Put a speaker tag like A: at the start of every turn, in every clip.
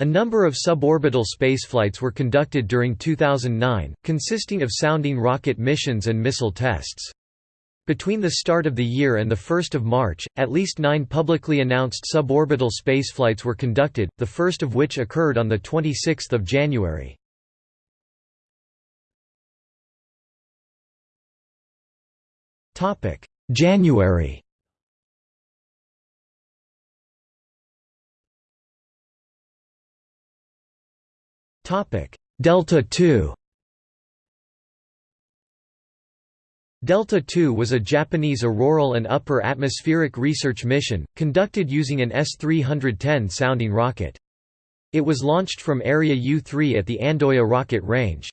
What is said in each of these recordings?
A: A number of suborbital spaceflights were conducted during 2009, consisting of sounding rocket missions and missile tests. Between the start of the year and 1 March, at least nine publicly announced suborbital spaceflights were conducted, the first of which occurred on 26 January. January Delta II Delta II was a Japanese auroral and upper atmospheric research mission, conducted using an S-310 sounding rocket. It was launched from Area U-3 at the Andoya rocket range.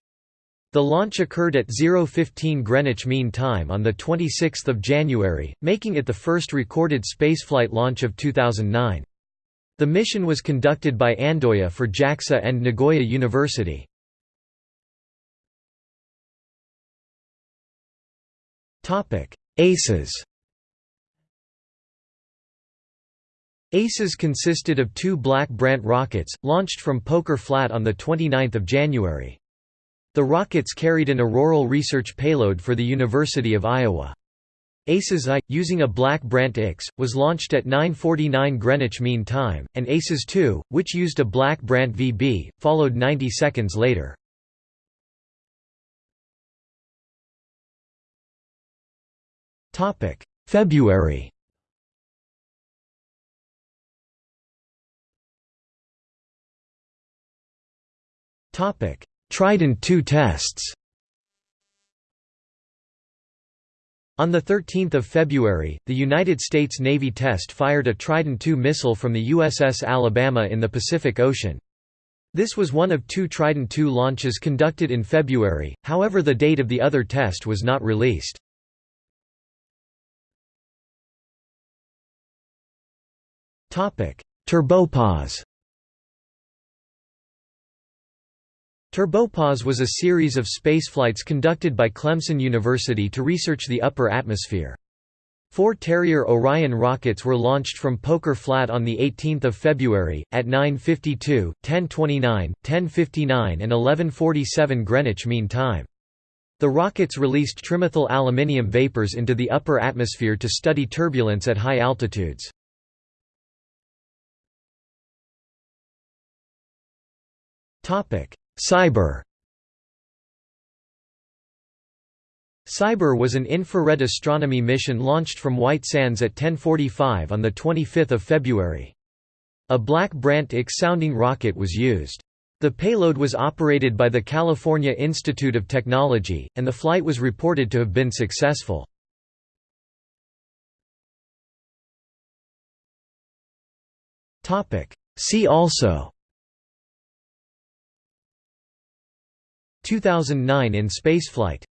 A: The launch occurred at 015 Greenwich Mean Time on 26 January, making it the first recorded spaceflight launch of 2009. The mission was conducted by Andoya for JAXA and Nagoya University. ACES ACES consisted of two Black Brant rockets, launched from Poker Flat on 29 January. The rockets carried an auroral research payload for the University of Iowa. ACES I, using a Black Brant X, was launched at 9.49 Greenwich Mean Time, and ACES II, which used a Black Brant VB, followed 90 seconds later. February Trident II tests On 13 February, the United States Navy test fired a Trident II missile from the USS Alabama in the Pacific Ocean. This was one of two Trident II launches conducted in February, however the date of the other test was not released. Turbopause Turbopause was a series of spaceflights conducted by Clemson University to research the upper atmosphere. Four Terrier Orion rockets were launched from Poker Flat on 18 February, at 9.52, 10.29, 10.59 and 11.47 Greenwich Mean Time. The rockets released trimethyl aluminium vapors into the upper atmosphere to study turbulence at high altitudes. CIBER CIBER was an infrared astronomy mission launched from White Sands at 1045 on 25 February. A Black Brant X sounding rocket was used. The payload was operated by the California Institute of Technology, and the flight was reported to have been successful. See also 2009 in spaceflight